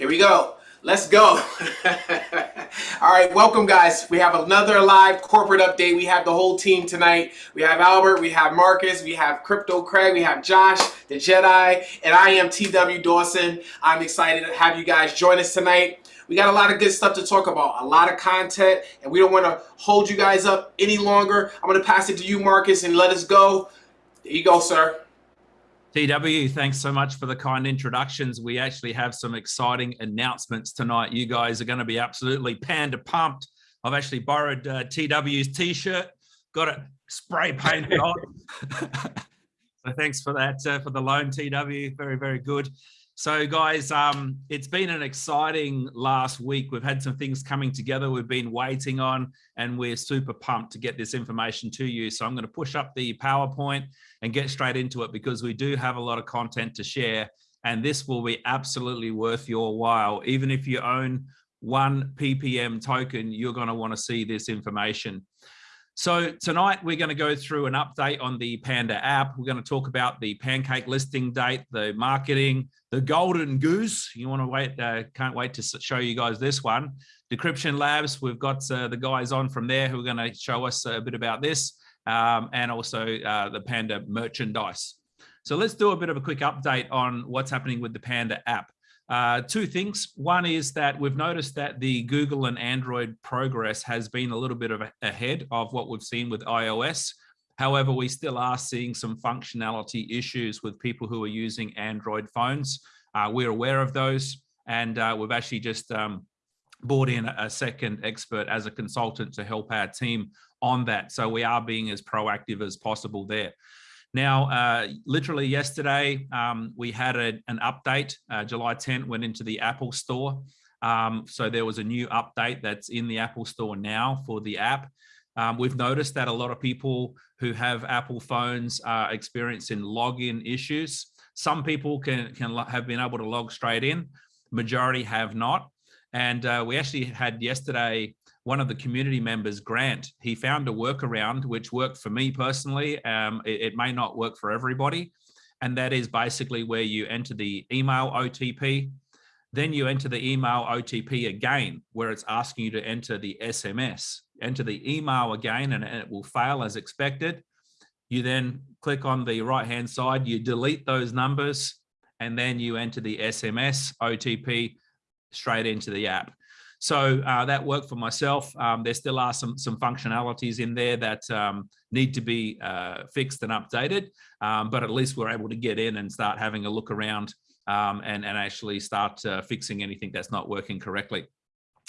Here we go. Let's go. All right, welcome guys. We have another live corporate update. We have the whole team tonight. We have Albert, we have Marcus, we have Crypto Craig, we have Josh, the Jedi, and I am TW Dawson. I'm excited to have you guys join us tonight. We got a lot of good stuff to talk about, a lot of content, and we don't want to hold you guys up any longer. I'm going to pass it to you, Marcus, and let us go. There you go, sir. TW, thanks so much for the kind introductions. We actually have some exciting announcements tonight. You guys are going to be absolutely panda pumped. I've actually borrowed uh, TW's t-shirt, got it spray painted on. so thanks for that, uh, for the loan, TW. Very, very good. So guys, um, it's been an exciting last week. We've had some things coming together we've been waiting on, and we're super pumped to get this information to you. So I'm going to push up the PowerPoint and get straight into it because we do have a lot of content to share, and this will be absolutely worth your while. Even if you own one PPM token, you're going to want to see this information. So tonight we're going to go through an update on the Panda app. We're going to talk about the pancake listing date, the marketing, the golden goose. You want to wait, uh, can't wait to show you guys this one. Decryption Labs, we've got uh, the guys on from there who are going to show us a bit about this um, and also uh, the Panda merchandise. So let's do a bit of a quick update on what's happening with the Panda app. Uh, two things. One is that we've noticed that the Google and Android progress has been a little bit of a, ahead of what we've seen with iOS. However, we still are seeing some functionality issues with people who are using Android phones. Uh, we're aware of those, and uh, we've actually just um, brought in a second expert as a consultant to help our team on that. So we are being as proactive as possible there. Now, uh, literally yesterday, um, we had a, an update. Uh, July 10th went into the Apple Store. Um, so there was a new update that's in the Apple Store now for the app. Um, we've noticed that a lot of people who have Apple phones are experiencing login issues. Some people can, can have been able to log straight in. Majority have not. And uh, we actually had yesterday one of the community members, Grant, he found a workaround which worked for me personally. Um, it, it, may not work for everybody. And that is basically where you enter the email OTP, then you enter the email OTP again, where it's asking you to enter the SMS. Enter the email again and it will fail as expected. You then click on the right hand side, you delete those numbers, and then you enter the SMS OTP straight into the app. So uh, that worked for myself. Um, there still are some, some functionalities in there that um, need to be uh, fixed and updated, um, but at least we're able to get in and start having a look around um, and, and actually start uh, fixing anything that's not working correctly.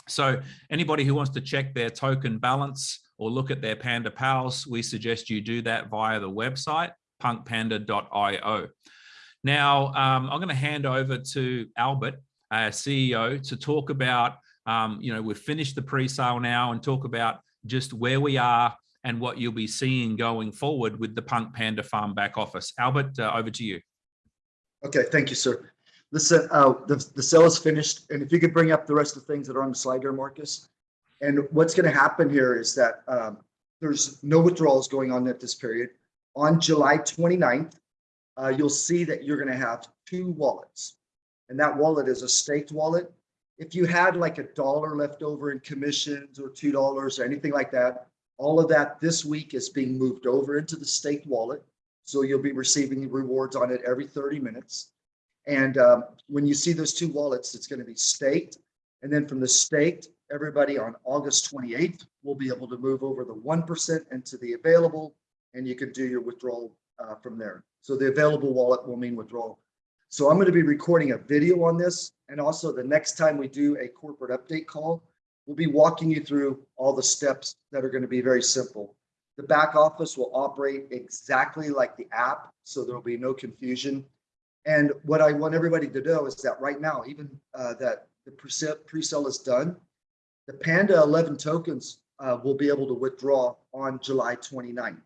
So anybody who wants to check their token balance or look at their Panda Pals, we suggest you do that via the website, punkpanda.io. Now, um, I'm going to hand over to Albert, our CEO, to talk about um, you know, we've finished the pre-sale now and talk about just where we are and what you'll be seeing going forward with the Punk Panda Farm back office. Albert, uh, over to you. Okay, thank you, sir. Listen, uh, the, the sale is finished. And if you could bring up the rest of the things that are on the slide here, Marcus. And what's going to happen here is that um, there's no withdrawals going on at this period. On July 29th, uh, you'll see that you're going to have two wallets. And that wallet is a staked wallet if you had like a dollar left over in commissions or two dollars or anything like that, all of that this week is being moved over into the staked wallet. So you'll be receiving rewards on it every 30 minutes. And um, when you see those two wallets, it's going to be staked. And then from the staked, everybody on August 28th will be able to move over the 1% into the available, and you can do your withdrawal uh, from there. So the available wallet will mean withdrawal. So I'm going to be recording a video on this. And also the next time we do a corporate update call, we'll be walking you through all the steps that are going to be very simple. The back office will operate exactly like the app, so there will be no confusion. And what I want everybody to know is that right now, even uh, that the pre-sale is done, the Panda 11 tokens uh, will be able to withdraw on July 29th,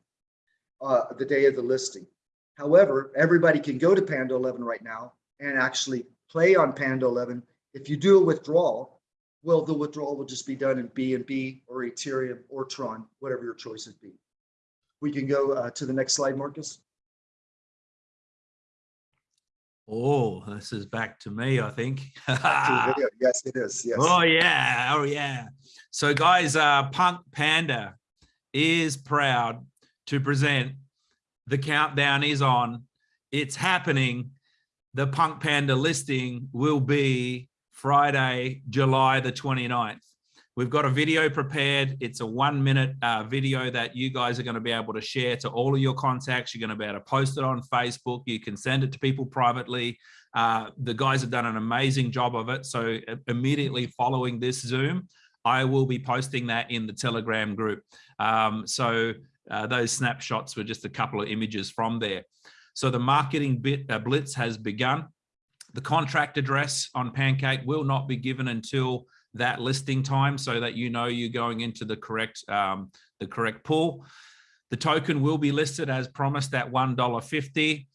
uh, the day of the listing. However, everybody can go to Panda 11 right now and actually play on Panda 11. If you do a withdrawal, well, the withdrawal will just be done in BNB or Ethereum or Tron, whatever your choice choices be. We can go uh, to the next slide, Marcus. Oh, this is back to me, I think. To the video. Yes, it is. Yes. Oh yeah, oh yeah. So guys, uh, Punk Panda is proud to present. The countdown is on. It's happening. The Punk Panda listing will be Friday, July the 29th. We've got a video prepared. It's a one minute uh, video that you guys are going to be able to share to all of your contacts. You're going to be able to post it on Facebook. You can send it to people privately. Uh, the guys have done an amazing job of it. So uh, immediately following this Zoom, I will be posting that in the Telegram group. Um, so uh, those snapshots were just a couple of images from there. So the marketing bit uh, blitz has begun. The contract address on Pancake will not be given until that listing time so that you know you're going into the correct um, the correct pool. The token will be listed as promised at $1.50.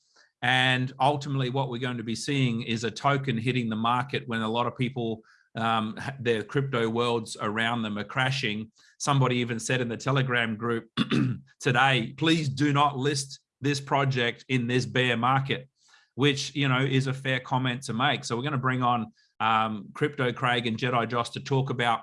And ultimately what we're going to be seeing is a token hitting the market when a lot of people, um, their crypto worlds around them are crashing. Somebody even said in the Telegram group today, please do not list this project in this bear market, which, you know, is a fair comment to make. So we're going to bring on um, Crypto Craig and Jedi Josh to talk about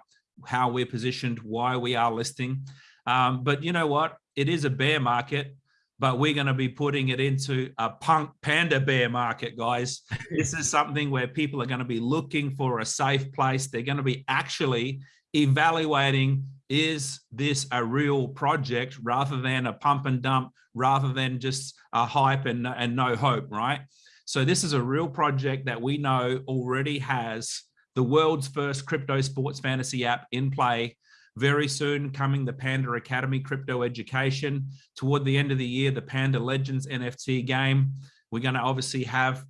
how we're positioned, why we are listing. Um, but you know what? It is a bear market, but we're going to be putting it into a punk panda bear market, guys. this is something where people are going to be looking for a safe place. They're going to be actually evaluating, is this a real project rather than a pump and dump, rather than just a hype and, and no hope, right? So this is a real project that we know already has the world's first crypto sports fantasy app in play. Very soon coming the Panda Academy crypto education. Toward the end of the year, the Panda Legends NFT game. We're going to obviously have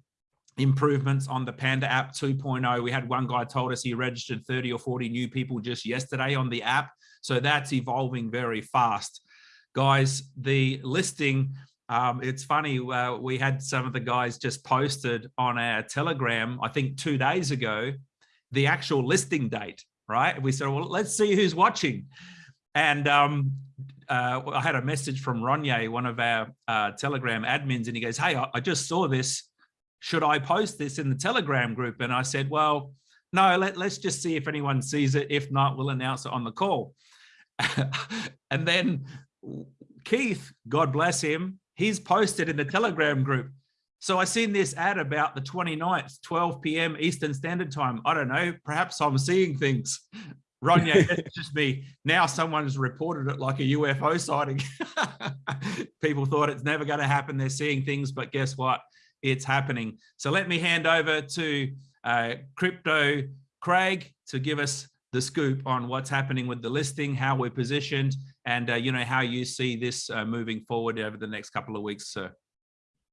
improvements on the Panda app 2.0. We had one guy told us he registered 30 or 40 new people just yesterday on the app. So that's evolving very fast. Guys, the listing um, it's funny, uh, we had some of the guys just posted on our Telegram, I think two days ago, the actual listing date, right? We said, well, let's see who's watching. And um, uh, I had a message from Ronye, one of our uh, Telegram admins, and he goes, hey, I, I just saw this. Should I post this in the Telegram group? And I said, well, no, let, let's just see if anyone sees it. If not, we'll announce it on the call. and then Keith, God bless him, he's posted in the Telegram group. So I seen this ad about the 29th, 12 p.m. Eastern Standard Time. I don't know, perhaps I'm seeing things. Ronye, it's just me. Now someone's reported it like a UFO sighting. People thought it's never going to happen. They're seeing things, but guess what? It's happening. So let me hand over to uh, Crypto Craig to give us the scoop on what's happening with the listing, how we're positioned, and uh, you know how you see this uh, moving forward over the next couple of weeks, sir.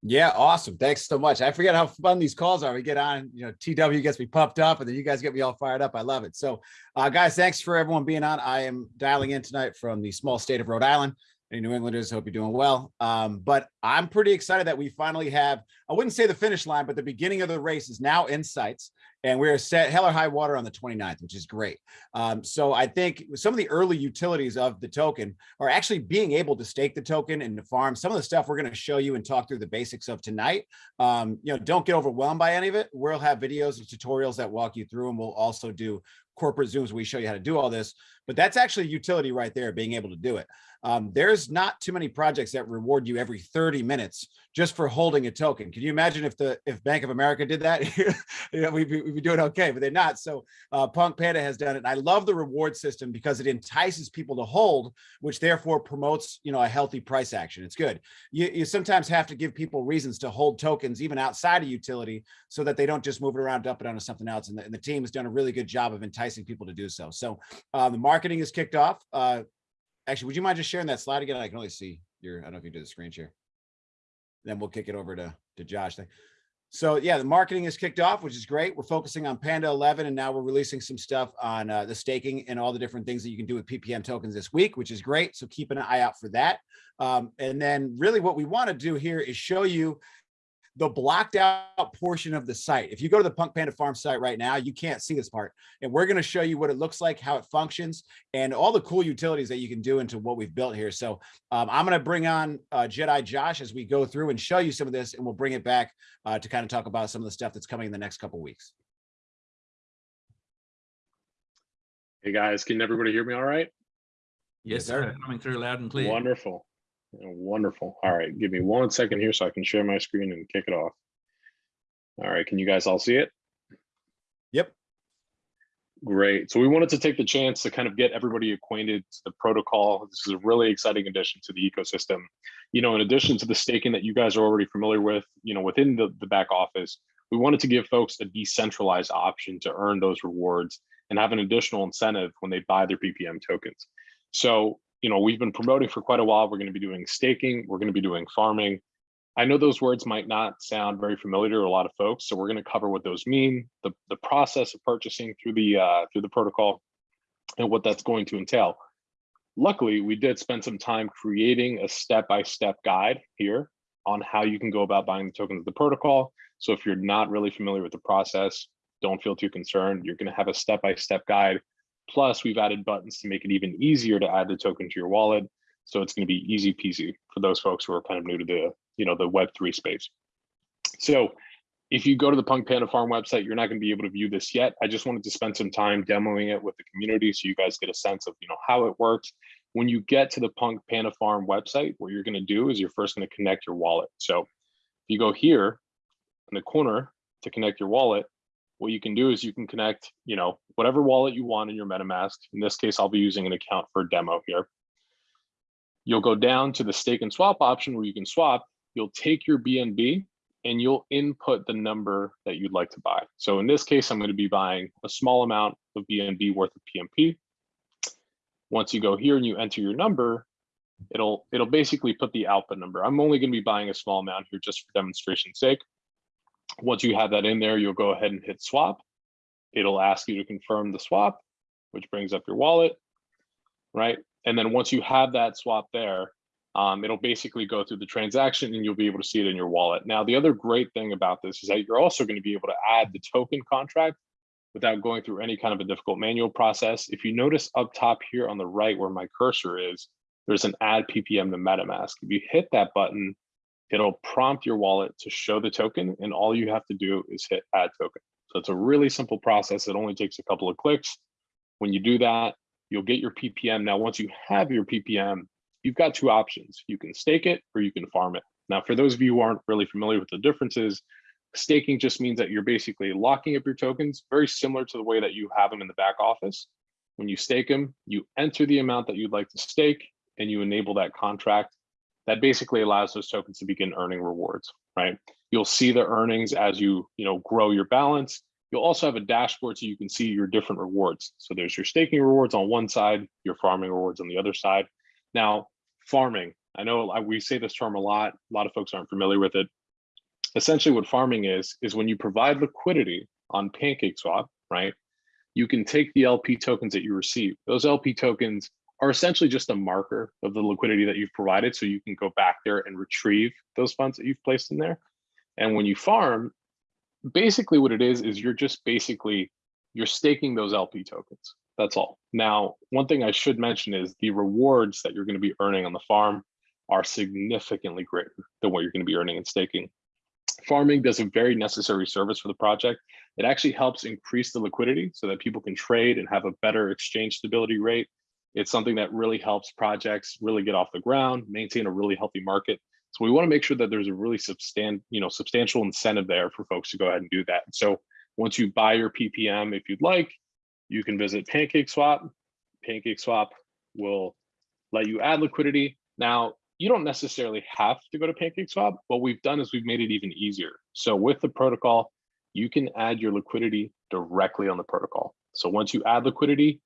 Yeah, awesome. Thanks so much. I forget how fun these calls are. We get on, you know, TW gets me pumped up and then you guys get me all fired up. I love it. So uh, guys, thanks for everyone being on. I am dialing in tonight from the small state of Rhode Island. Any New Englanders, hope you're doing well. Um, but I'm pretty excited that we finally have, I wouldn't say the finish line, but the beginning of the race is now in sights and we're set hell or high water on the 29th, which is great. Um, so I think some of the early utilities of the token are actually being able to stake the token and the farm. Some of the stuff we're going to show you and talk through the basics of tonight. Um, you know, don't get overwhelmed by any of it. We'll have videos and tutorials that walk you through, and we'll also do corporate Zooms. Where we show you how to do all this, but that's actually utility right there, being able to do it. Um, there's not too many projects that reward you every 30 minutes just for holding a token. Can you imagine if the if Bank of America did that? you know, we'd, be, we'd be doing okay, but they're not. So uh, Punk Panda has done it. And I love the reward system because it entices people to hold, which therefore promotes you know a healthy price action. It's good. You, you sometimes have to give people reasons to hold tokens even outside of utility so that they don't just move it around, dump it onto something else. And the, and the team has done a really good job of enticing people to do so. So uh, the marketing is kicked off. Uh, Actually, would you mind just sharing that slide again? I can only see your, I don't know if you did the screen share. Then we'll kick it over to, to Josh. So yeah, the marketing is kicked off, which is great. We're focusing on Panda 11, and now we're releasing some stuff on uh, the staking and all the different things that you can do with PPM tokens this week, which is great. So keep an eye out for that. Um, and then really what we want to do here is show you the blocked out portion of the site. If you go to the Punk Panda Farm site right now, you can't see this part. And we're going to show you what it looks like, how it functions, and all the cool utilities that you can do into what we've built here. So um, I'm going to bring on uh, Jedi Josh as we go through and show you some of this, and we'll bring it back uh, to kind of talk about some of the stuff that's coming in the next couple weeks. Hey guys, can everybody hear me all right? Yes, sir. sir. Coming through loud and clear. Wonderful. Yeah, Wonderful. All right, give me one second here so I can share my screen and kick it off. All right, can you guys all see it? Yep. Great. So we wanted to take the chance to kind of get everybody acquainted to the protocol. This is a really exciting addition to the ecosystem. You know, in addition to the staking that you guys are already familiar with, you know, within the, the back office, we wanted to give folks a decentralized option to earn those rewards and have an additional incentive when they buy their PPM tokens. So, you know, we've been promoting for quite a while. We're going to be doing staking. We're going to be doing farming. I know those words might not sound very familiar to a lot of folks, so we're going to cover what those mean, the, the process of purchasing through the uh, through the protocol, and what that's going to entail. Luckily, we did spend some time creating a step-by-step guide here on how you can go about buying the tokens of the protocol. So if you're not really familiar with the process, don't feel too concerned. You're going to have a step-by-step guide. Plus, we've added buttons to make it even easier to add the token to your wallet. So it's going to be easy peasy for those folks who are kind of new to the, you know, the Web3 space. So if you go to the Punk Panda Farm website, you're not going to be able to view this yet. I just wanted to spend some time demoing it with the community so you guys get a sense of, you know, how it works. When you get to the Punk Panda Farm website, what you're going to do is you're first going to connect your wallet. So if you go here in the corner to connect your wallet, what you can do is you can connect, you know, whatever wallet you want in your MetaMask. In this case, I'll be using an account for demo here. You'll go down to the stake and swap option where you can swap. You'll take your BNB and you'll input the number that you'd like to buy. So in this case, I'm going to be buying a small amount of BNB worth of PMP. Once you go here and you enter your number, it'll it'll basically put the output number. I'm only going to be buying a small amount here just for demonstration's sake. Once you have that in there, you'll go ahead and hit swap. It'll ask you to confirm the swap, which brings up your wallet, right? And then once you have that swap there, um, it'll basically go through the transaction and you'll be able to see it in your wallet. Now, the other great thing about this is that you're also going to be able to add the token contract without going through any kind of a difficult manual process. If you notice up top here on the right where my cursor is, there's an add PPM to MetaMask. If you hit that button, it'll prompt your wallet to show the token and all you have to do is hit add token. So it's a really simple process. It only takes a couple of clicks. When you do that, you'll get your PPM. Now, once you have your PPM, you've got two options. You can stake it or you can farm it. Now, for those of you who aren't really familiar with the differences, staking just means that you're basically locking up your tokens, very similar to the way that you have them in the back office. When you stake them, you enter the amount that you'd like to stake and you enable that contract. That basically allows those tokens to begin earning rewards, right? You'll see the earnings as you, you know, grow your balance. You'll also have a dashboard so you can see your different rewards. So there's your staking rewards on one side, your farming rewards on the other side. Now, farming, I know we say this term a lot. A lot of folks aren't familiar with it. Essentially what farming is, is when you provide liquidity on PancakeSwap, right? You can take the LP tokens that you receive. Those LP tokens are essentially just a marker of the liquidity that you've provided. So you can go back there and retrieve those funds that you've placed in there. And when you farm, basically what it is, is you're just basically, you're staking those LP tokens. That's all. Now, one thing I should mention is the rewards that you're going to be earning on the farm are significantly greater than what you're going to be earning in staking. Farming does a very necessary service for the project. It actually helps increase the liquidity so that people can trade and have a better exchange stability rate. It's something that really helps projects really get off the ground, maintain a really healthy market. So we want to make sure that there's a really substan you know, substantial incentive there for folks to go ahead and do that. So once you buy your PPM, if you'd like, you can visit PancakeSwap. PancakeSwap will let you add liquidity. Now, you don't necessarily have to go to PancakeSwap. What we've done is we've made it even easier. So with the protocol, you can add your liquidity directly on the protocol. So once you add liquidity,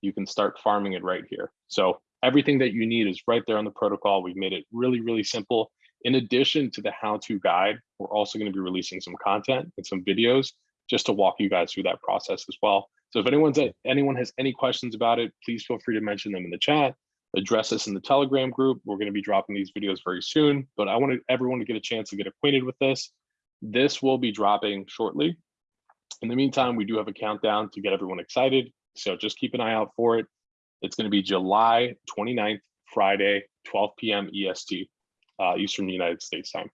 you can start farming it right here. So everything that you need is right there on the protocol. We've made it really, really simple. In addition to the how-to guide, we're also going to be releasing some content and some videos just to walk you guys through that process as well. So if anyone's anyone has any questions about it, please feel free to mention them in the chat. Address us in the Telegram group. We're going to be dropping these videos very soon, but I wanted everyone to get a chance to get acquainted with this. This will be dropping shortly. In the meantime, we do have a countdown to get everyone excited. So just keep an eye out for it. It's going to be July 29th, Friday, 12 p.m. EST, uh, Eastern United States time.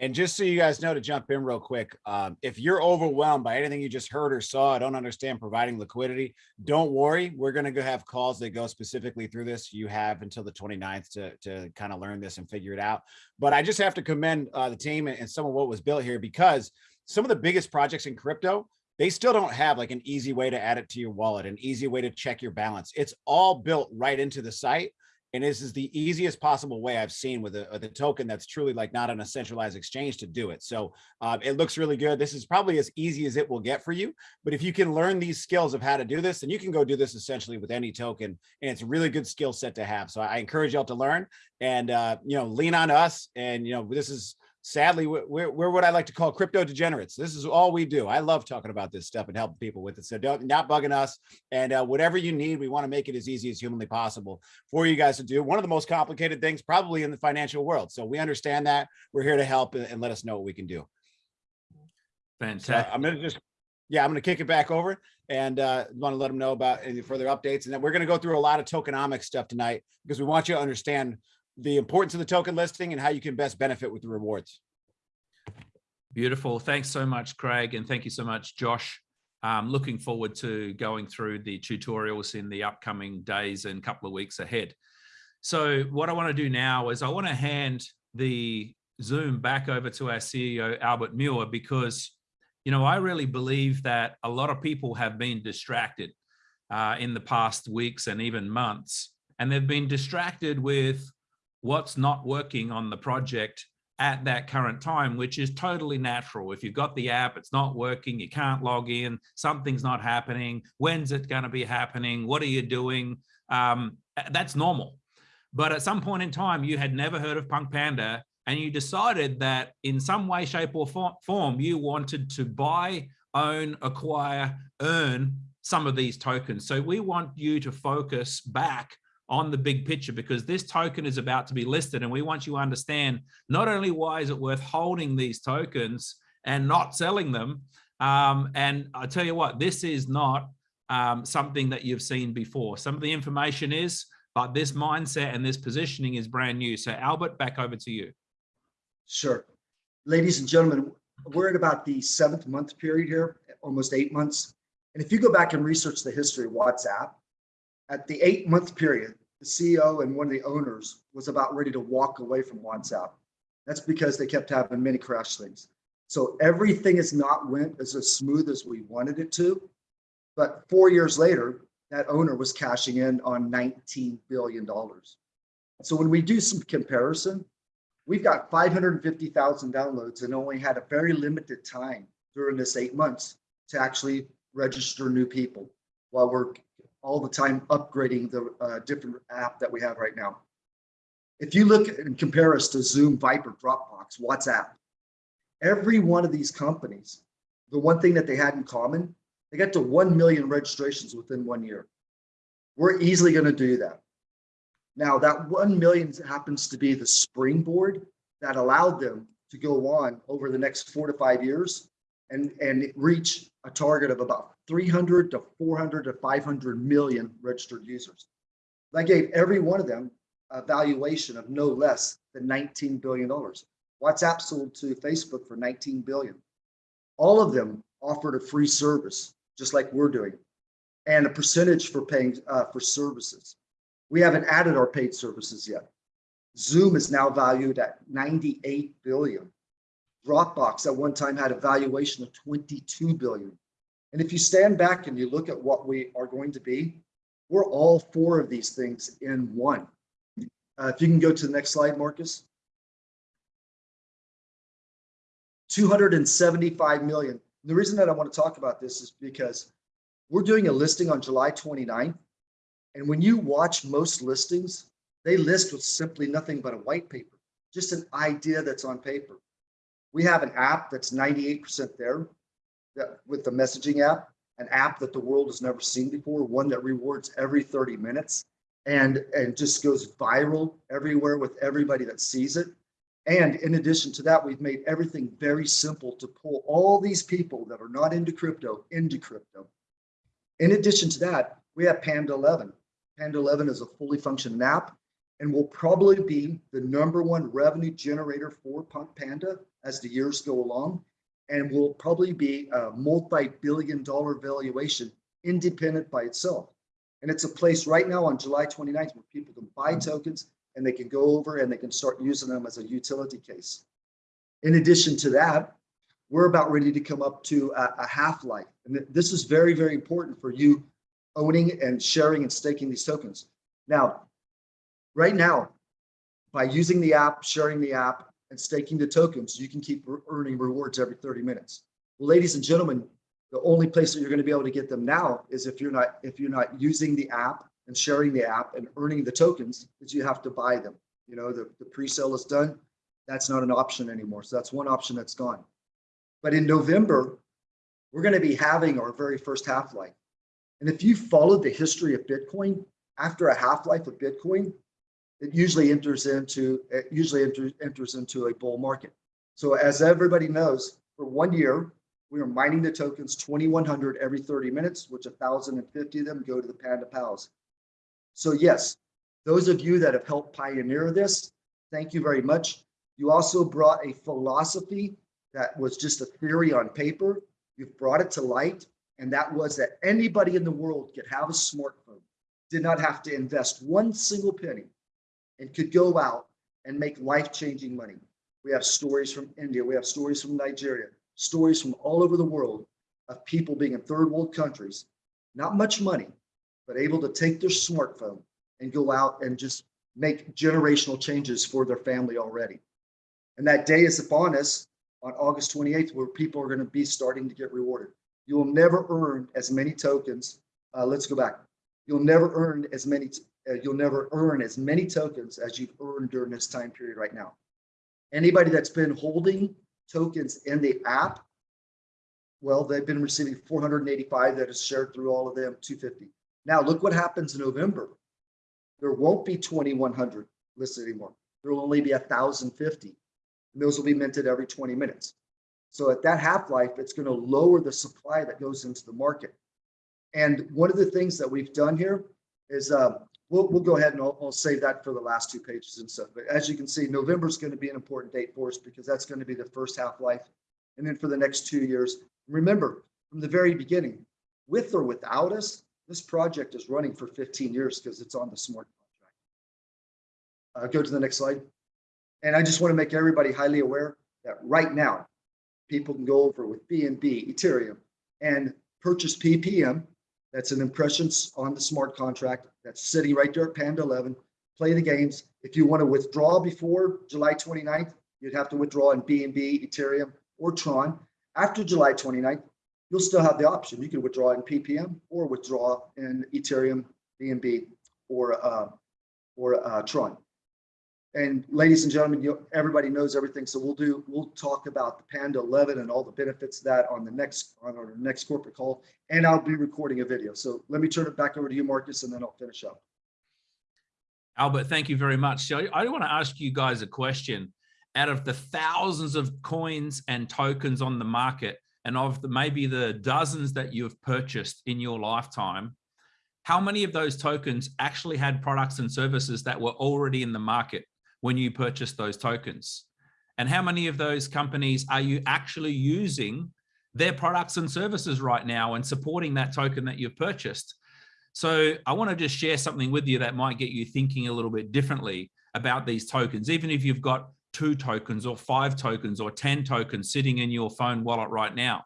And just so you guys know to jump in real quick, um, if you're overwhelmed by anything you just heard or saw, I don't understand providing liquidity, don't worry. We're going to go have calls that go specifically through this. You have until the 29th to, to kind of learn this and figure it out. But I just have to commend uh, the team and some of what was built here because some of the biggest projects in crypto, they still don't have like an easy way to add it to your wallet, an easy way to check your balance. It's all built right into the site. And this is the easiest possible way I've seen with a, with a token that's truly like not on a centralized exchange to do it. So uh, it looks really good. This is probably as easy as it will get for you. But if you can learn these skills of how to do this, then you can go do this essentially with any token. And it's a really good skill set to have. So I encourage y'all to learn and, uh, you know, lean on us. And, you know, this is sadly, we're, we're what I like to call crypto degenerates. This is all we do. I love talking about this stuff and helping people with it. So don't not bugging us. And uh, whatever you need, we want to make it as easy as humanly possible for you guys to do. One of the most complicated things probably in the financial world. So we understand that. We're here to help and, and let us know what we can do. So Fantastic. I'm gonna just, yeah, I'm gonna kick it back over and uh, want to let them know about any further updates. And then we're gonna go through a lot of tokenomics stuff tonight because we want you to understand the importance of the token listing and how you can best benefit with the rewards. Beautiful. Thanks so much, Craig. And thank you so much, Josh. Um, looking forward to going through the tutorials in the upcoming days and couple of weeks ahead. So what I want to do now is I want to hand the Zoom back over to our CEO, Albert Muir, because, you know, I really believe that a lot of people have been distracted uh, in the past weeks and even months, and they've been distracted with what's not working on the project at that current time, which is totally natural. If you've got the app, it's not working, you can't log in, something's not happening. When's it going to be happening? What are you doing? Um, that's normal. But at some point in time, you had never heard of Punk Panda and you decided that in some way, shape or form, you wanted to buy, own, acquire, earn some of these tokens. So we want you to focus back on the big picture because this token is about to be listed and we want you to understand not only why is it worth holding these tokens and not selling them um, and i tell you what this is not um, something that you've seen before some of the information is but this mindset and this positioning is brand new so albert back over to you Sure. Ladies and gentlemen, we're at about the seventh month period here, almost eight months. And if you go back and research the history of WhatsApp, at the eight month period, the CEO and one of the owners was about ready to walk away from WhatsApp. That's because they kept having many crash things. So everything has not went as, as smooth as we wanted it to. But four years later, that owner was cashing in on $19 billion. So when we do some comparison, we've got 550,000 downloads and only had a very limited time during this eight months to actually register new people while we're all the time upgrading the uh, different app that we have right now. If you look and compare us to Zoom, Viber, Dropbox, WhatsApp, every one of these companies, the one thing that they had in common, they got to 1 million registrations within one year. We're easily going to do that. Now that 1 million happens to be the springboard that allowed them to go on over the next four to five years and, and reach a target of about 300 to 400 to 500 million registered users. That gave every one of them a valuation of no less than $19 billion. WhatsApp sold to Facebook for 19 billion. All of them offered a free service, just like we're doing, and a percentage for paying uh, for services. We haven't added our paid services yet. Zoom is now valued at 98 billion. Dropbox at one time had a valuation of 22 billion. And if you stand back and you look at what we are going to be, we're all four of these things in one. Uh, if you can go to the next slide, Marcus. 275 million. The reason that I want to talk about this is because we're doing a listing on July 29th. And when you watch most listings, they list with simply nothing but a white paper, just an idea that's on paper. We have an app that's 98% there that with the messaging app, an app that the world has never seen before, one that rewards every 30 minutes and, and just goes viral everywhere with everybody that sees it. And in addition to that, we've made everything very simple to pull all these people that are not into crypto into crypto. In addition to that, we have Panda 11. Panda 11 is a fully functioning app and will probably be the number one revenue generator for Punk Panda as the years go along and will probably be a multi-billion dollar valuation independent by itself. And it's a place right now on July 29th where people can buy tokens and they can go over and they can start using them as a utility case. In addition to that, we're about ready to come up to a, a half-life. And th- this is very, very important for you owning and sharing and staking these tokens. Now, right now, by using the app, sharing the app, and staking the tokens, you can keep earning rewards every 30 minutes. Well, ladies and gentlemen, the only place that you're going to be able to get them now is if you're not if you're not using the app and sharing the app and earning the tokens, is you have to buy them. You know, the, the pre-sale is done. That's not an option anymore. So that's one option that's gone. But in November, we're going to be having our very first half-life. And if you followed the history of Bitcoin, after a half-life of Bitcoin, it usually enters into it usually enters, enters into a bull market. So as everybody knows, for one year, we are mining the tokens 2100 every 30 minutes, which 1,050 of them go to the Panda Pals. So yes, those of you that have helped pioneer this, thank you very much. You also brought a philosophy that was just a theory on paper. You've brought it to light, and that was that anybody in the world could have a smartphone, did not have to invest one single penny, and could go out and make life-changing money. We have stories from India, we have stories from Nigeria, stories from all over the world of people being in third world countries, not much money, but able to take their smartphone and go out and just make generational changes for their family already. And that day is upon us on August 28th, where people are going to be starting to get rewarded. You will never earn as many tokens. Uh, let's go back. You'll never earn as many. Uh, you'll never earn as many tokens as you've earned during this time period right now. Anybody that's been holding tokens in the app, well, they've been receiving 485 that is shared through all of them, 250. Now look what happens in November. There won't be 2,100 listed anymore. There will only be 1,050. And those will be minted every 20 minutes. So at that half-life, it's going to lower the supply that goes into the market. And one of the things that we've done here is uh, we'll, we'll go ahead and I'll, I'll save that for the last two pages and stuff. But as you can see, November is going to be an important date for us because that's going to be the first half-life. And then for the next two years, remember from the very beginning, with or without us, this project is running for 15 years because it's on the smart contract. Uh, go to the next slide. And I just want to make everybody highly aware that right now, people can go over with BNB, Ethereum, and purchase PPM. That's an impressions on the smart contract that's sitting right there at Panda 11. Play the games. If you want to withdraw before July 29th, you'd have to withdraw in BNB, Ethereum, or Tron. After July 29th, you'll still have the option. You can withdraw in PPM or withdraw in Ethereum, BNB, or uh, or uh, Tron. And ladies and gentlemen, you, everybody knows everything. So we'll do, we'll talk about the Panda 11 and all the benefits of that on the next, on our next corporate call. And I'll be recording a video. So let me turn it back over to you, Marcus, and then I'll finish up. Albert, thank you very much. So I want to ask you guys a question. Out of the thousands of coins and tokens on the market, and of the, maybe the dozens that you have purchased in your lifetime, how many of those tokens actually had products and services that were already in the market when you purchase those tokens? And how many of those companies are you actually using their products and services right now and supporting that token that you've purchased? So I want to just share something with you that might get you thinking a little bit differently about these tokens, even if you've got two tokens or five tokens or 10 tokens sitting in your phone wallet right now.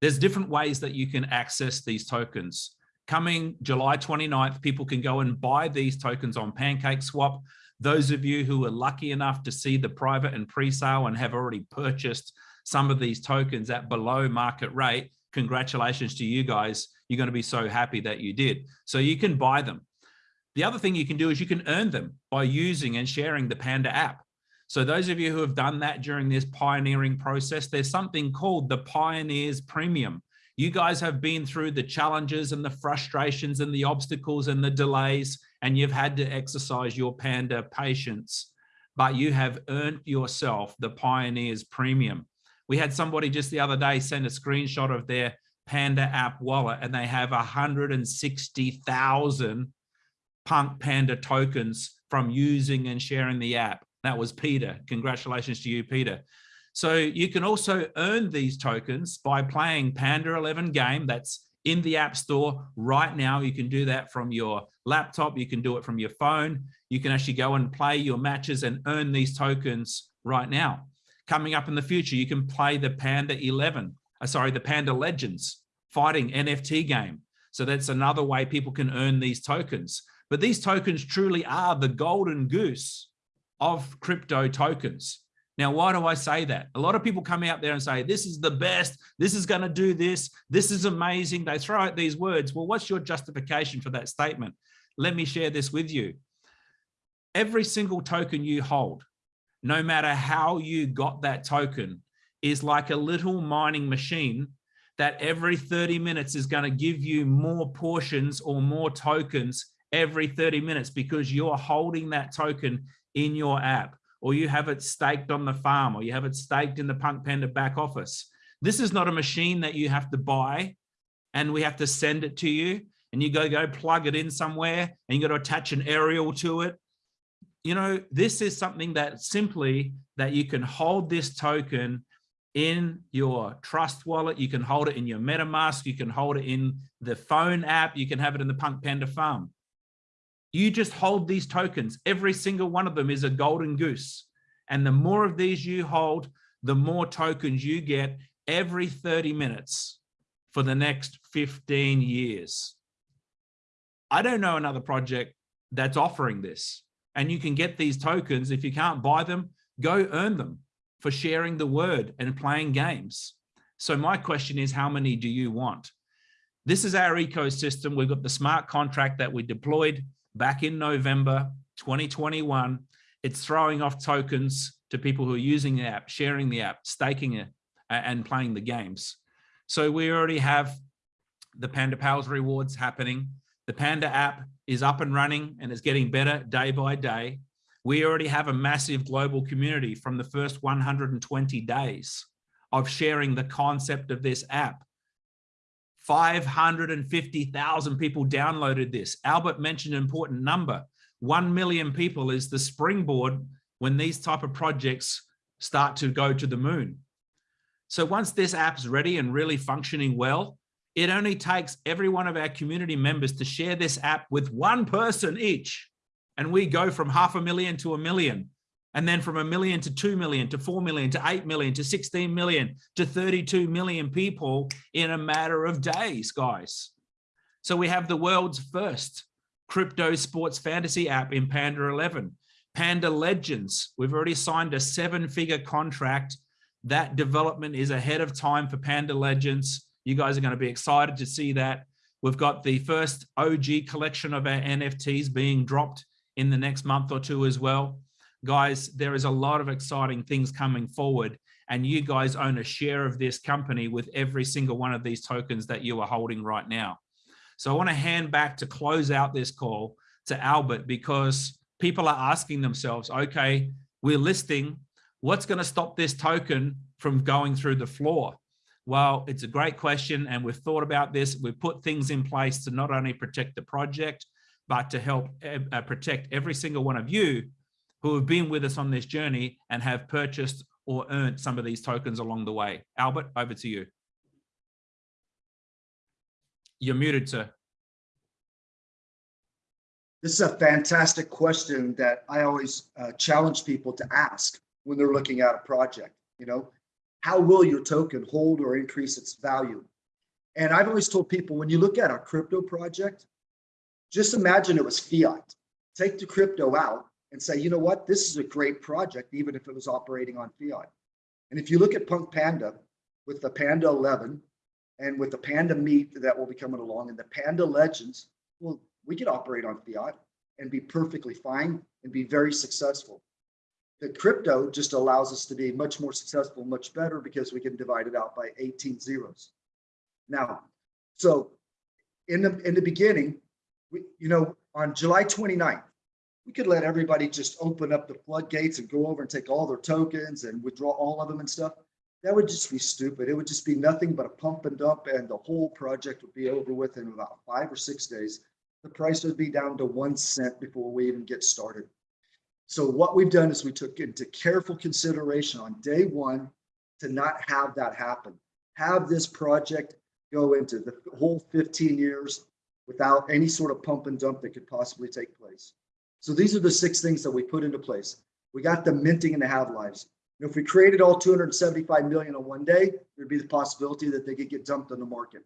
There's different ways that you can access these tokens. Coming July 29th, people can go and buy these tokens on Pancake Swap. Those of you who are lucky enough to see the private and pre-sale and have already purchased some of these tokens at below market rate, congratulations to you guys. You're going to be so happy that you did. So you can buy them. The other thing you can do is you can earn them by using and sharing the Panda app. So those of you who have done that during this pioneering process, there's something called the Pioneers Premium. You guys have been through the challenges and the frustrations and the obstacles and the delays, and you've had to exercise your Panda patience. but you have earned yourself the Pioneers Premium. We had somebody just the other day send a screenshot of their Panda app wallet and they have 160,000 Punk Panda tokens from using and sharing the app. That was Peter. Congratulations to you, Peter. So you can also earn these tokens by playing Panda 11 game that's in the App Store right now. You can do that from your laptop. You can do it from your phone. You can actually go and play your matches and earn these tokens right now. Coming up in the future, you can play the Panda 11, uh, sorry, the Panda Legends fighting NFT game. So that's another way people can earn these tokens. But these tokens truly are the golden goose of crypto tokens. Now, why do I say that? A lot of people come out there and say, this is the best, this is going to do this, this is amazing. They throw out these words. Well, what's your justification for that statement? Let me share this with you. Every single token you hold, no matter how you got that token, is like a little mining machine that every 30 minutes is going to give you more portions or more tokens every 30 minutes because you're holding that token in your app or you have it staked on the farm or you have it staked in the Punk Panda back office. This is not a machine that you have to buy and we have to send it to you and you go go plug it in somewhere and you got to attach an aerial to it. You know, this is something that simply that you can hold this token in your trust wallet. You can hold it in your MetaMask. You can hold it in the phone app. You can have it in the Punk Panda farm. You just hold these tokens. Every single one of them is a golden goose. And the more of these you hold, the more tokens you get every 30 minutes for the next 15 years. I don't know another project that's offering this. And you can get these tokens. If you can't buy them, go earn them for sharing the word and playing games. So my question is, how many do you want? This is our ecosystem. We've got the smart contract that we deployed back in November 2021. It's throwing off tokens to people who are using the app, sharing the app, staking it, and playing the games. So we already have the Panda Pals rewards happening. The Panda app is up and running and is getting better day by day. We already have a massive global community from the first 120 days of sharing the concept of this app 550,000 people downloaded this. Albert mentioned an important number. 1 million people is the springboard when these type of projects start to go to the moon. So once this app's ready and really functioning well, it only takes every one of our community members to share this app with one person each. And we go from half a million to a million and then from a million to 2 million to 4 million to 8 million to 16 million to 32 million people in a matter of days, guys. So we have the world's first crypto sports fantasy app in Panda 11. Panda Legends, we've already signed a seven figure contract. That development is ahead of time for Panda Legends. You guys are going to be excited to see that. We've got the first OG collection of our NFTs being dropped in the next month or two as well guys, there is a lot of exciting things coming forward and you guys own a share of this company with every single one of these tokens that you are holding right now. So I want to hand back to close out this call to Albert because people are asking themselves, okay, we're listing, what's going to stop this token from going through the floor? Well, it's a great question and we've thought about this. We've put things in place to not only protect the project, but to help uh, protect every single one of you who have been with us on this journey and have purchased or earned some of these tokens along the way. Albert, over to you. You're muted, sir. This is a fantastic question that I always uh, challenge people to ask when they're looking at a project. You know, how will your token hold or increase its value? And I've always told people when you look at a crypto project, just imagine it was fiat. Take the crypto out and say, you know what, this is a great project, even if it was operating on fiat. And if you look at Punk Panda with the Panda 11 and with the Panda Meet that will be coming along and the Panda Legends, well, we could operate on fiat and be perfectly fine and be very successful. The crypto just allows us to be much more successful, much better because we can divide it out by 18 zeros. Now, so in the in the beginning, we, you know, on July 29th, we could let everybody just open up the floodgates and go over and take all their tokens and withdraw all of them and stuff. That would just be stupid. It would just be nothing but a pump and dump and the whole project would be over with in about five or six days. The price would be down to one cent before we even get started. So what we've done is we took into careful consideration on day one to not have that happen. Have this project go into the whole 15 years without any sort of pump and dump that could possibly take place. So these are the six things that we put into place. We got the minting and the have lives. And if we created all 275 million in one day, there'd be the possibility that they could get dumped on the market.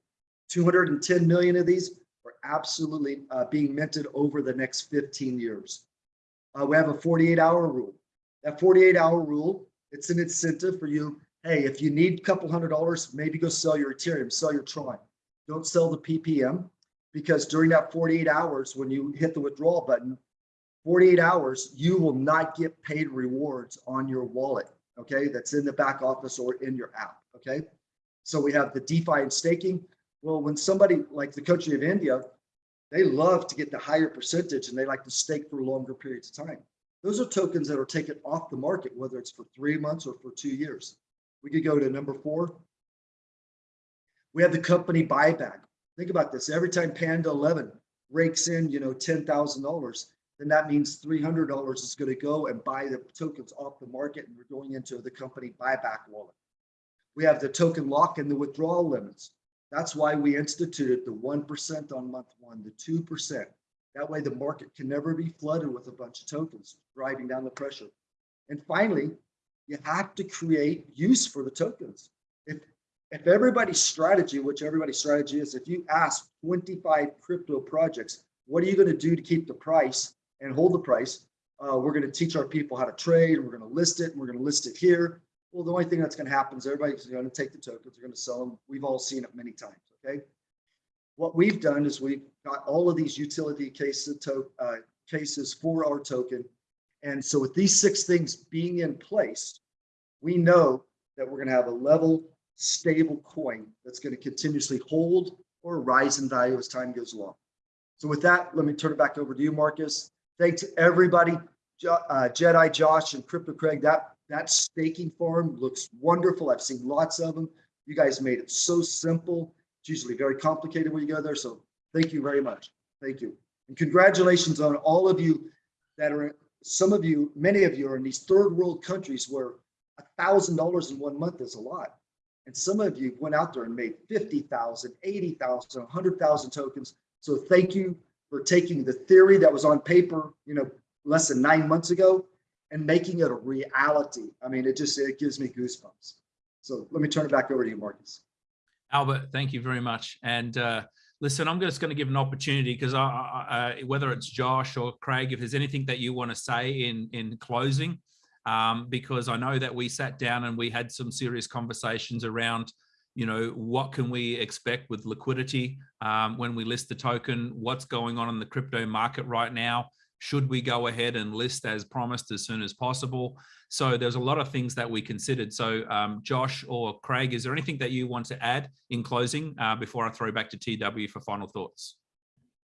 210 million of these are absolutely uh, being minted over the next 15 years. Uh, we have a 48 hour rule. That 48 hour rule, it's an incentive for you. Hey, if you need a couple hundred dollars, maybe go sell your Ethereum, sell your Tron. Don't sell the PPM because during that 48 hours, when you hit the withdrawal button, 48 hours, you will not get paid rewards on your wallet. Okay, that's in the back office or in your app. Okay, so we have the DeFi and staking. Well, when somebody like the country of India, they love to get the higher percentage and they like to stake for longer periods of time. Those are tokens that are taken off the market, whether it's for three months or for two years. We could go to number four. We have the company buyback. Think about this. Every time Panda 11 rakes in, you know, $10,000, then that means $300 is going to go and buy the tokens off the market and we're going into the company buyback wallet. We have the token lock and the withdrawal limits. That's why we instituted the 1% on month one, the 2%. That way the market can never be flooded with a bunch of tokens, driving down the pressure. And finally, you have to create use for the tokens. If, if everybody's strategy, which everybody's strategy is, if you ask 25 crypto projects, what are you going to do to keep the price and hold the price? Uh, we're going to teach our people how to trade. We're going to list it. And we're going to list it here. Well, the only thing that's going to happen is everybody's going to take the tokens. They're going to sell them. We've all seen it many times. Okay. What we've done is we've got all of these utility cases, uh, cases for our token. And so with these six things being in place, we know that we're going to have a level, stable coin that's going to continuously hold or rise in value as time goes along. So with that, let me turn it back over to you, Marcus. Thanks everybody, uh, Jedi, Josh, and Crypto Craig. That that staking farm looks wonderful. I've seen lots of them. You guys made it so simple. It's usually very complicated when you go there. So thank you very much. Thank you. And congratulations on all of you that are, some of you, many of you are in these third world countries where a thousand dollars in one month is a lot. And some of you went out there and made 50,000, 80,000, 100,000 tokens. So thank you for taking the theory that was on paper, you know, less than nine months ago and making it a reality. I mean, it just, it gives me goosebumps. So let me turn it back over to you, Marcus. Albert, thank you very much. And uh, listen, I'm just going to give an opportunity because I, whether it's Josh or Craig, if there's anything that you want to say in, in closing, um, because I know that we sat down and we had some serious conversations around, you know, what can we expect with liquidity um, when we list the token, what's going on in the crypto market right now, should we go ahead and list as promised as soon as possible? So there's a lot of things that we considered. So um, Josh or Craig, is there anything that you want to add in closing uh, before I throw back to TW for final thoughts?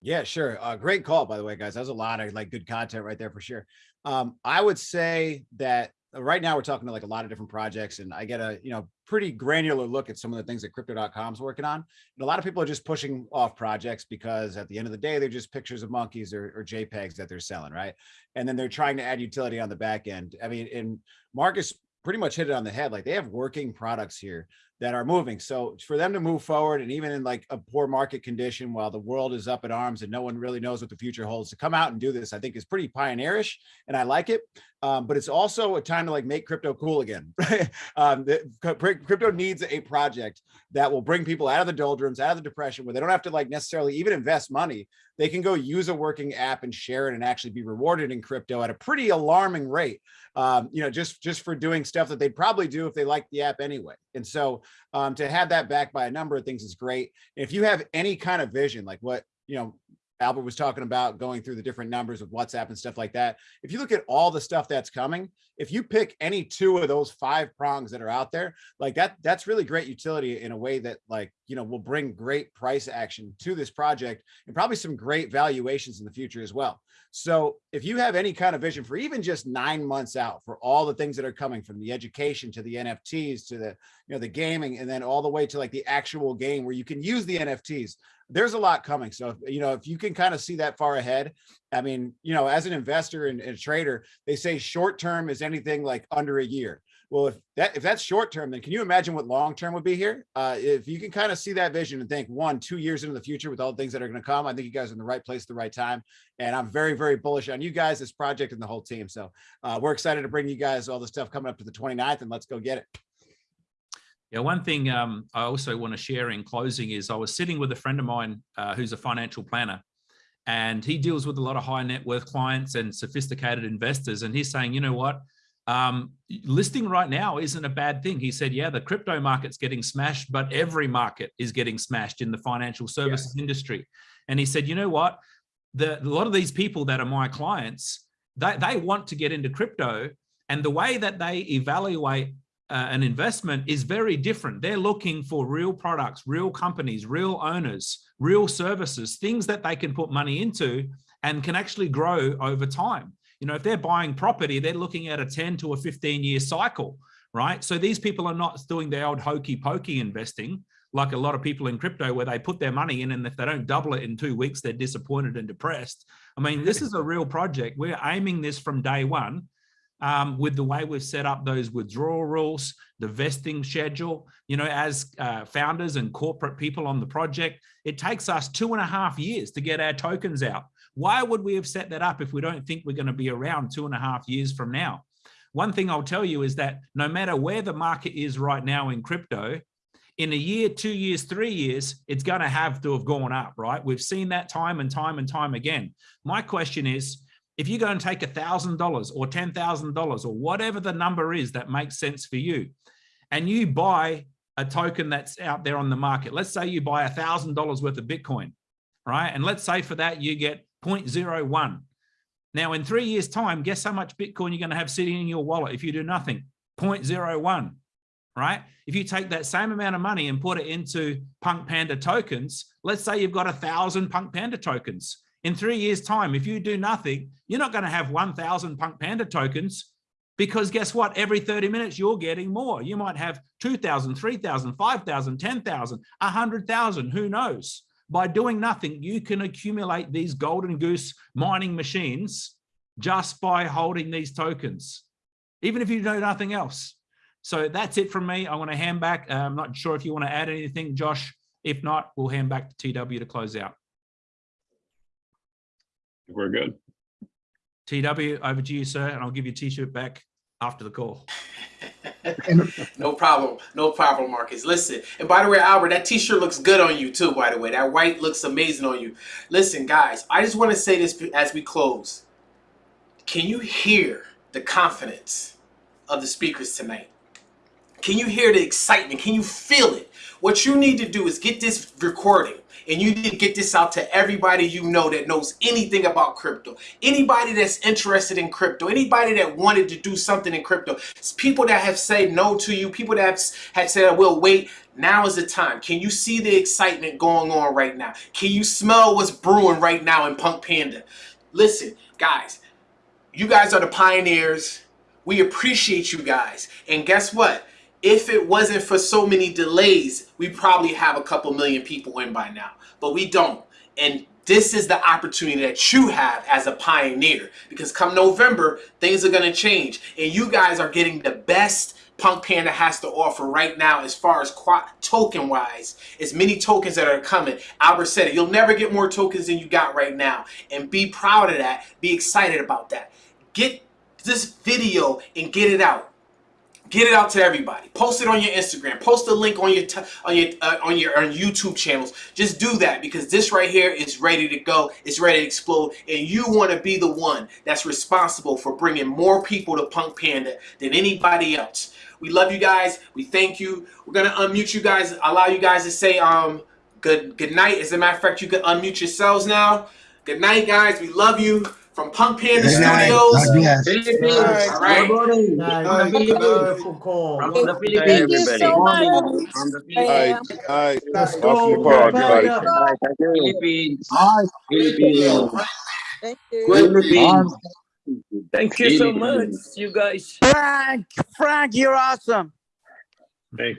Yeah, sure. Uh, great call, by the way, guys. That was a lot of like good content right there for sure. Um, I would say that Uh, right now we're talking to like a lot of different projects and I get a, you know, pretty granular look at some of the things that crypto.com is working on. And a lot of people are just pushing off projects because at the end of the day, they're just pictures of monkeys or, or JPEGs that they're selling. Right. And then they're trying to add utility on the back end. I mean, and Marcus pretty much hit it on the head. Like they have working products here that are moving. So for them to move forward and even in like a poor market condition while the world is up in arms and no one really knows what the future holds to come out and do this, I think is pretty pioneerish and I like it. Um, but it's also a time to like make crypto cool again. um, the, crypto needs a project that will bring people out of the doldrums, out of the depression where they don't have to like necessarily even invest money. They can go use a working app and share it and actually be rewarded in crypto at a pretty alarming rate. Um, you know, just, just for doing stuff that they'd probably do if they liked the app anyway. And so um, to have that backed by a number of things is great. If you have any kind of vision, like what, you know, Albert was talking about going through the different numbers with WhatsApp and stuff like that. If you look at all the stuff that's coming, if you pick any two of those five prongs that are out there, like that, that's really great utility in a way that like, you know, will bring great price action to this project and probably some great valuations in the future as well. So if you have any kind of vision for even just nine months out for all the things that are coming from the education to the NFTs to the, you know, the gaming and then all the way to like the actual game where you can use the NFTs, there's a lot coming. So, you know, if you can kind of see that far ahead, I mean, you know, as an investor and, and a trader, they say short term is anything like under a year. Well, if that if that's short term, then can you imagine what long term would be here? Uh, if you can kind of see that vision and think one, two years into the future with all the things that are going to come, I think you guys are in the right place at the right time. And I'm very, very bullish on you guys, this project, and the whole team. So uh, we're excited to bring you guys all the stuff coming up to the 29th, and let's go get it. Yeah, one thing um, I also want to share in closing is I was sitting with a friend of mine uh, who's a financial planner, and he deals with a lot of high net worth clients and sophisticated investors. And he's saying, you know what? um, listing right now isn't a bad thing. He said, yeah, the crypto market's getting smashed, but every market is getting smashed in the financial services yeah. industry. And he said, you know what? The, a lot of these people that are my clients, they, they want to get into crypto. And the way that they evaluate uh, an investment is very different. They're looking for real products, real companies, real owners, real services, things that they can put money into and can actually grow over time. You know, if they're buying property, they're looking at a 10 to a 15 year cycle, right? So these people are not doing the old hokey pokey investing like a lot of people in crypto where they put their money in and if they don't double it in two weeks, they're disappointed and depressed. I mean, this is a real project. We're aiming this from day one um, with the way we've set up those withdrawal rules, the vesting schedule, you know, as uh, founders and corporate people on the project, it takes us two and a half years to get our tokens out. Why would we have set that up if we don't think we're going to be around two and a half years from now? One thing I'll tell you is that no matter where the market is right now in crypto, in a year, two years, three years, it's going to have to have gone up, right? We've seen that time and time and time again. My question is, if you go and take a thousand dollars or ten thousand dollars or whatever the number is that makes sense for you, and you buy a token that's out there on the market, let's say you buy a thousand dollars worth of Bitcoin, right? And let's say for that you get 0.01. Now, in three years' time, guess how much Bitcoin you're going to have sitting in your wallet if you do nothing? 0.01, right? If you take that same amount of money and put it into Punk Panda tokens, let's say you've got a thousand Punk Panda tokens. In three years' time, if you do nothing, you're not going to have 1,000 Punk Panda tokens because guess what? Every 30 minutes, you're getting more. You might have 2,000, 3,000, 5,000, 10,000, 100,000, who knows? by doing nothing, you can accumulate these golden goose mining machines just by holding these tokens, even if you do nothing else. So that's it from me. I want to hand back. Uh, I'm not sure if you want to add anything, Josh. If not, we'll hand back to TW to close out. We're good. TW, over to you, sir, and I'll give you a t-shirt back after the call. no problem. No problem, Marcus. Listen, and by the way, Albert, that t-shirt looks good on you too, by the way. That white looks amazing on you. Listen, guys, I just want to say this as we close. Can you hear the confidence of the speakers tonight? Can you hear the excitement? Can you feel it? What you need to do is get this recording and you need to get this out to everybody you know that knows anything about crypto. Anybody that's interested in crypto, anybody that wanted to do something in crypto, it's people that have said no to you, people that have had said, we'll wait, now is the time. Can you see the excitement going on right now? Can you smell what's brewing right now in Punk Panda? Listen, guys, you guys are the pioneers. We appreciate you guys. And guess what? If it wasn't for so many delays, we probably have a couple million people in by now, but we don't. And this is the opportunity that you have as a pioneer because come November, things are going to change and you guys are getting the best Punk Panda has to offer right now as far as token wise. As many tokens that are coming. Albert said it. You'll never get more tokens than you got right now. And be proud of that. Be excited about that. Get this video and get it out. Get it out to everybody. Post it on your Instagram. Post a link on your on your uh, on your on YouTube channels. Just do that because this right here is ready to go. It's ready to explode, and you want to be the one that's responsible for bringing more people to Punk Panda than anybody else. We love you guys. We thank you. We're gonna unmute you guys. Allow you guys to say um good good night. As a matter of fact, you can unmute yourselves now. Good night, guys. We love you from Punk Panda Good night. Studios. God bless. Philippines. All right. Good morning. Night. From the Philippines. Beautiful call. From the Thank you so much. From the Philippines. Hi. Let's go. your car, Bye. everybody. Philippines. Philippines. Thank you. Philippines. Thank you so much, you guys. Frank, Frank, you're awesome. Thank